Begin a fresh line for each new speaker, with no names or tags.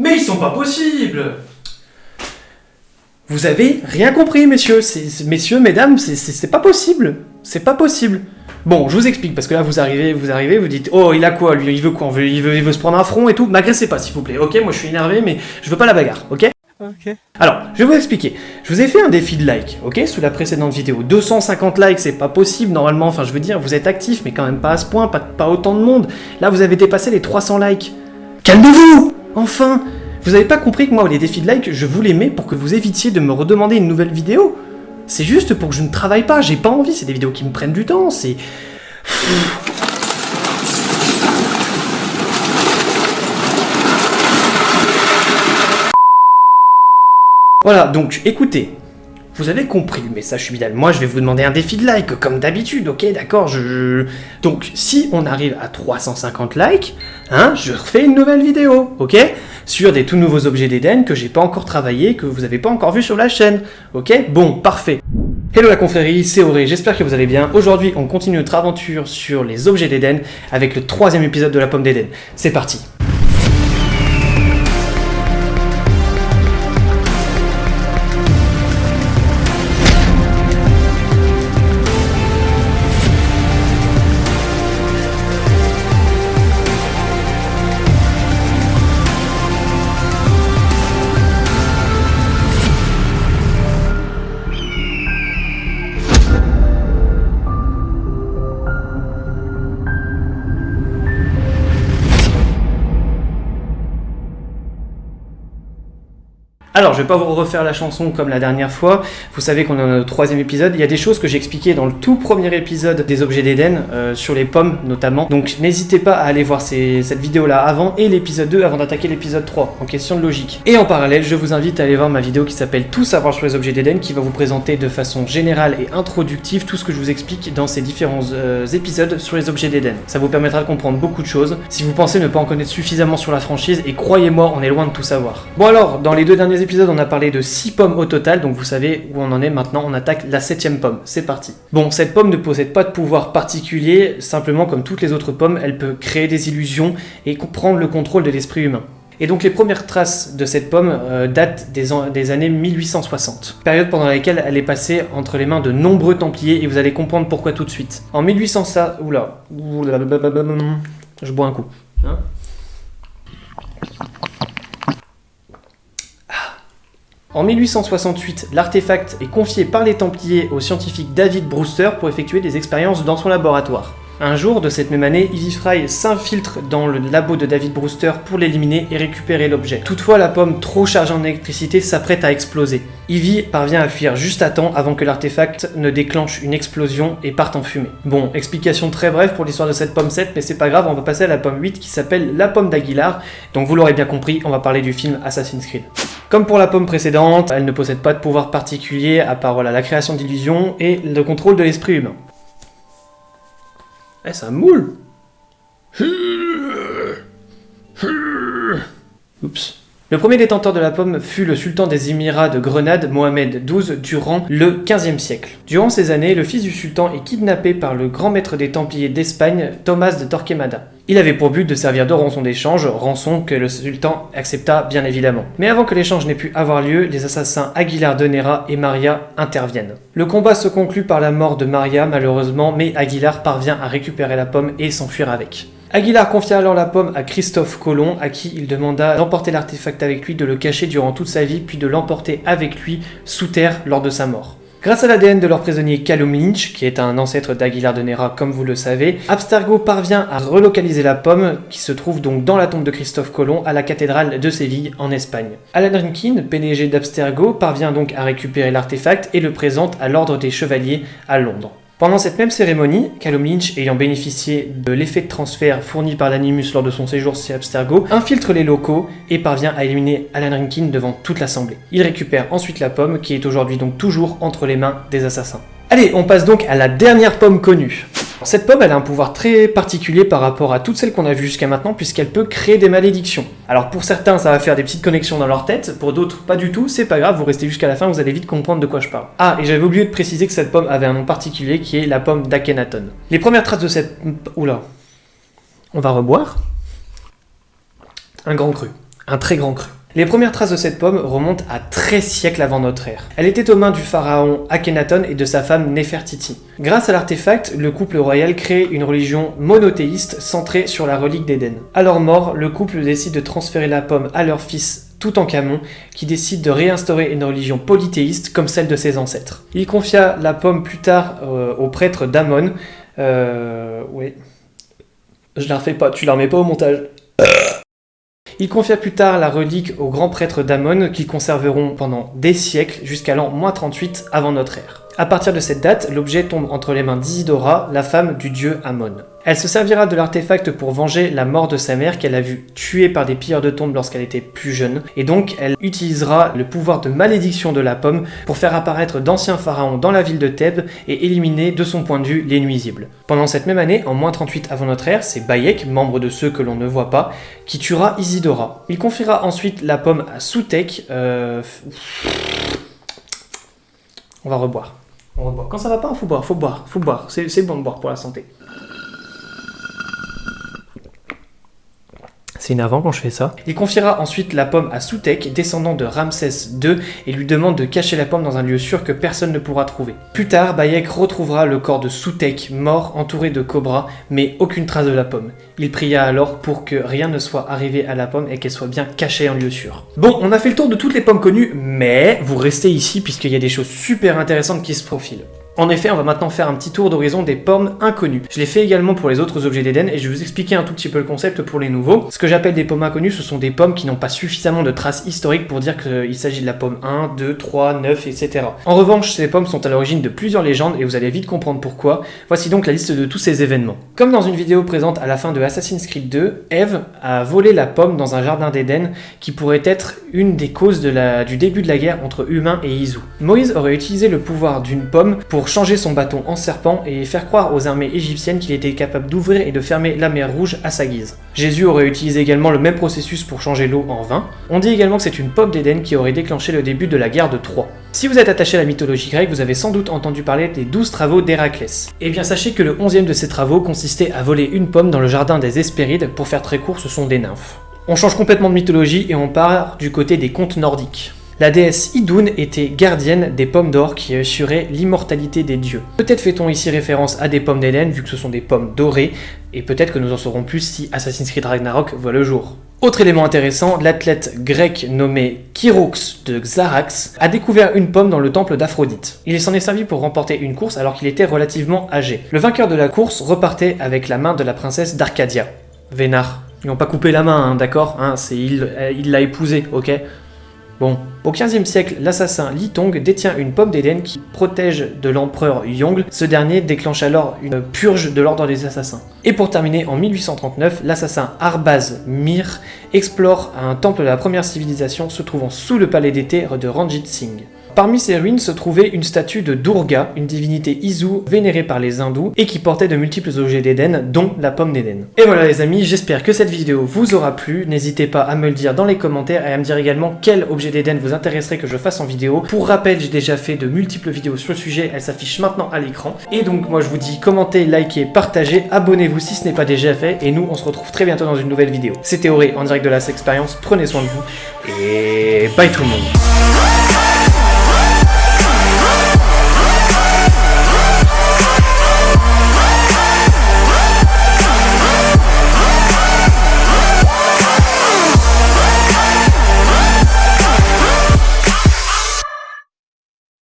Mais ils sont pas possibles Vous avez rien compris, messieurs. C'est- Messieurs, mesdames, c'est- c'est c'est pas possible. C'est pas possible. Bon, je vous explique, parce que là, vous arrivez, vous arrivez, vous dites, oh, il a quoi, lui, il veut quoi, il veut, il veut, il veut se prendre un front et tout. M'agressez pas, s'il vous plaît, ok Moi, je suis énervé, mais je veux pas la bagarre, ok?
Ok.
alors, je vais vous expliquer. Je vous ai fait un défi de like, ok, sous la précédente vidéo. 250 likes, c'est pas possible normalement. Enfin, je veux dire, vous êtes actifs, mais quand même pas à ce point, pas, pas autant de monde. Là, vous avez dépassé les 300 likes. Calmez-vous Enfin Vous avez pas compris que moi, les défis de like, je vous les mets pour que vous évitiez de me redemander une nouvelle vidéo C'est juste pour que je ne travaille pas, j'ai pas envie, c'est des vidéos qui me prennent du temps, c'est... Voilà, donc écoutez, vous avez compris le message subidal. Moi, je vais vous demander un défi de like, comme d'habitude, ok, d'accord je- Donc, si on arrive à 350 likes, hein, je refais une nouvelle vidéo, ok? Sur des tout nouveaux objets d'Eden que j'ai pas encore travaillé, que vous avez pas encore vu sur la chaîne, ok? Bon, parfait. Hello la confrérie, c'est Auré, j'espère que vous allez bien. Aujourd'hui, on continue notre aventure sur les objets d'Eden avec le troisième épisode de la pomme d'Eden. C'est parti Alors, je vais pas vous refaire la chanson comme la dernière fois. Vous savez qu'on est dans le troisième épisode. Il y a des choses que j'ai expliquées dans le tout premier épisode des objets d'Éden, euh, sur les pommes notamment. Donc, n'hésitez pas à aller voir cette vidéo-là avant et l'épisode 2 avant d'attaquer l'épisode 3, en question de logique. Et en parallèle, je vous invite à aller voir ma vidéo qui s'appelle Tout savoir sur les objets d'Éden, qui va vous présenter de façon générale et introductive tout ce que je vous explique dans ces différents euh, épisodes sur les objets d'Éden. Ça vous permettra de comprendre beaucoup de choses si vous pensez ne pas en connaître suffisamment sur la franchise, et croyez-moi, on est loin de tout savoir. Bon alors, dans les deux derniers épisodes, on a parlé de 6 pommes au total, donc vous savez où on en est maintenant, on attaque la septième pomme. C'est parti. Bon, cette pomme ne possède pas de pouvoir particulier, simplement comme toutes les autres pommes, elle peut créer des illusions et prendre le contrôle de l'esprit humain. Et donc les premières traces de cette pomme euh, datent des, des années 1860, période pendant laquelle elle est passée entre les mains de nombreux templiers, et vous allez comprendre pourquoi tout de suite. En 1800 ça... Oula... Je bois un coup. Hein En 1868, l'artefact est confié par les Templiers au scientifique David Brewster pour effectuer des expériences dans son laboratoire. Un jour de cette même année, Ivy Fry s'infiltre dans le labo de David Brewster pour l'éliminer et récupérer l'objet. Toutefois, la pomme, trop chargée en électricité, s'apprête à exploser. Ivy parvient à fuir juste à temps avant que l'artefact ne déclenche une explosion et parte en fumée. Bon, explication très brève pour l'histoire de cette pomme 7, mais c'est pas grave, on va passer à la pomme 8 qui s'appelle la pomme d'Aguilar. Donc vous l'aurez bien compris, on va parler du film Assassin's Creed. Comme pour la pomme précédente, elle ne possède pas de pouvoir particulier à part voilà, la création d'illusions et le contrôle de l'esprit humain. Eh, ça moule Oups. Le premier détenteur de la pomme fut le sultan des Émirats de Grenade, Mohamed XII, durant le XVe siècle. Durant ces années, le fils du sultan est kidnappé par le grand maître des Templiers d'Espagne, Thomas de Torquemada. Il avait pour but de servir de rançon d'échange, rançon que le sultan accepta bien évidemment. Mais avant que l'échange n'ait pu avoir lieu, les assassins Aguilar de Nera et Maria interviennent. Le combat se conclut par la mort de Maria malheureusement, mais Aguilar parvient à récupérer la pomme et s'enfuir avec. Aguilar confia alors la pomme à Christophe Colomb, à qui il demanda d'emporter l'artefact avec lui, de le cacher durant toute sa vie, puis de l'emporter avec lui sous terre lors de sa mort. Grâce à l'ADN de leur prisonnier Callum Lynch, qui est un ancêtre d'Aguilar de Nera comme vous le savez, Abstergo parvient à relocaliser la pomme, qui se trouve donc dans la tombe de Christophe Colomb à la cathédrale de Séville en Espagne. Alan Rinkin, PDG d'Abstergo, parvient donc à récupérer l'artefact et le présente à l'ordre des chevaliers à Londres. Pendant cette même cérémonie, Callum Lynch, ayant bénéficié de l'effet de transfert fourni par l'Animus lors de son séjour chez Abstergo, infiltre les locaux et parvient à éliminer Alan Rinkin devant toute l'assemblée. Il récupère ensuite la pomme, qui est aujourd'hui donc toujours entre les mains des assassins. Allez, on passe donc à la dernière pomme connue. Cette pomme, elle a un pouvoir très particulier par rapport à toutes celles qu'on a vues jusqu'à maintenant, puisqu'elle peut créer des malédictions. Alors pour certains, ça va faire des petites connexions dans leur tête, pour d'autres, pas du tout, c'est pas grave, vous restez jusqu'à la fin, vous allez vite comprendre de quoi je parle. Ah, et j'avais oublié de préciser que cette pomme avait un nom particulier, qui est la pomme d'Akhenaton. Les premières traces de cette... Oula. On va reboire. Un grand cru. un très grand cru. Les premières traces de cette pomme remontent à 13 siècles avant notre ère. Elle était aux mains du pharaon Akhenaton et de sa femme Nefertiti. Grâce à l'artefact, le couple royal crée une religion monothéiste centrée sur la relique d'Éden. À leur mort, le couple décide de transférer la pomme à leur fils Toutankhamon, qui décide de réinstaurer une religion polythéiste comme celle de ses ancêtres. Il confia la pomme plus tard euh, au prêtre d'Amon. Euh, oui. Je la refais pas, tu la remets pas au montage. Il confia plus tard la relique aux grands prêtres d'Amon qu'ils conserveront pendant des siècles jusqu'à l'an 38 avant notre ère. À partir de cette date, l'objet tombe entre les mains d'Isidora, la femme du dieu Amon. Elle se servira de l'artefact pour venger la mort de sa mère qu'elle a vue tuée par des pilleurs de tombes lorsqu'elle était plus jeune, et donc elle utilisera le pouvoir de malédiction de la pomme pour faire apparaître d'anciens pharaons dans la ville de Thèbes et éliminer de son point de vue les nuisibles. Pendant cette même année, en moins 38 avant notre ère, c'est Bayek, membre de ceux que l'on ne voit pas, qui tuera Isidora. Il confiera ensuite la pomme à Soutek, euh... On va reboire. Quand ça va pas, faut boire, faut boire, faut boire. C'est bon de boire pour la santé. C'est énervant quand je fais ça. Il confiera ensuite la pomme à Soutek, descendant de Ramsès II, et lui demande de cacher la pomme dans un lieu sûr que personne ne pourra trouver. Plus tard, Bayek retrouvera le corps de Soutek, mort, entouré de cobras, mais aucune trace de la pomme. Il pria alors pour que rien ne soit arrivé à la pomme et qu'elle soit bien cachée en lieu sûr. Bon, on a fait le tour de toutes les pommes connues, mais vous restez ici puisqu'il y a des choses super intéressantes qui se profilent. En effet, on va maintenant faire un petit tour d'horizon des pommes inconnues. Je l'ai fait également pour les autres objets d'Éden et je vais vous expliquer un tout petit peu le concept pour les nouveaux. Ce que j'appelle des pommes inconnues, ce sont des pommes qui n'ont pas suffisamment de traces historiques pour dire qu'il s'agit de la pomme 1, 2, 3, 9, etc. En revanche, ces pommes sont à l'origine de plusieurs légendes et vous allez vite comprendre pourquoi. Voici donc la liste de tous ces événements. Comme dans une vidéo présente à la fin de Assassin's Creed 2, Eve a volé la pomme dans un jardin d'Éden qui pourrait être une des causes du début de la guerre entre humains et Izu. Moïse aurait utilisé le pouvoir d'une pomme pour changer son bâton en serpent et faire croire aux armées égyptiennes qu'il était capable d'ouvrir et de fermer la mer Rouge à sa guise. Jésus aurait utilisé également le même processus pour changer l'eau en vin. On dit également que c'est une pomme d'Éden qui aurait déclenché le début de la guerre de Troie. Si vous êtes attaché à la mythologie grecque, vous avez sans doute entendu parler des 12 travaux d'Héraclès. Eh bien sachez que le 11e de ces travaux consistait à voler une pomme dans le jardin des Hespérides, pour faire très court ce sont des nymphes. On change complètement de mythologie et on part du côté des contes nordiques. La déesse Idun était gardienne des pommes d'or qui assuraient l'immortalité des dieux. Peut-être fait-on ici référence à des pommes d'Hélène vu que ce sont des pommes dorées, et peut-être que nous en saurons plus si Assassin's Creed Ragnarok voit le jour. Autre élément intéressant, l'athlète grec nommé Chirox de Xarax a découvert une pomme dans le temple d'Aphrodite. Il s'en est servi pour remporter une course alors qu'il était relativement âgé. Le vainqueur de la course repartait avec la main de la princesse d'Arcadia. Vénard. Ils n'ont pas coupé la main, hein, d'accord hein, C'est il l'a épousée, ok Bon, au XVe siècle, l'assassin Li Tong détient une pomme d'Éden qui protège de l'empereur Yongle. Ce dernier déclenche alors une purge de l'ordre des assassins. Et pour terminer, en 1839, l'assassin Arbaz Mir explore un temple de la première civilisation se trouvant sous le palais d'été de Ranjit Singh. Parmi ces ruines se trouvait une statue de Durga, une divinité Isu vénérée par les hindous et qui portait de multiples objets d'Éden, dont la pomme d'Éden. Et voilà les amis, j'espère que cette vidéo vous aura plu. N'hésitez pas à me le dire dans les commentaires et à me dire également quel objet d'Éden vous intéresserait que je fasse en vidéo. Pour rappel, j'ai déjà fait de multiples vidéos sur le sujet, elles s'affichent maintenant à l'écran. Et donc moi je vous dis commentez, likez, partagez, abonnez-vous si ce n'est pas déjà fait et nous on se retrouve très bientôt dans une nouvelle vidéo. C'était Auré en direct de la Expérience, prenez soin de vous et bye tout le monde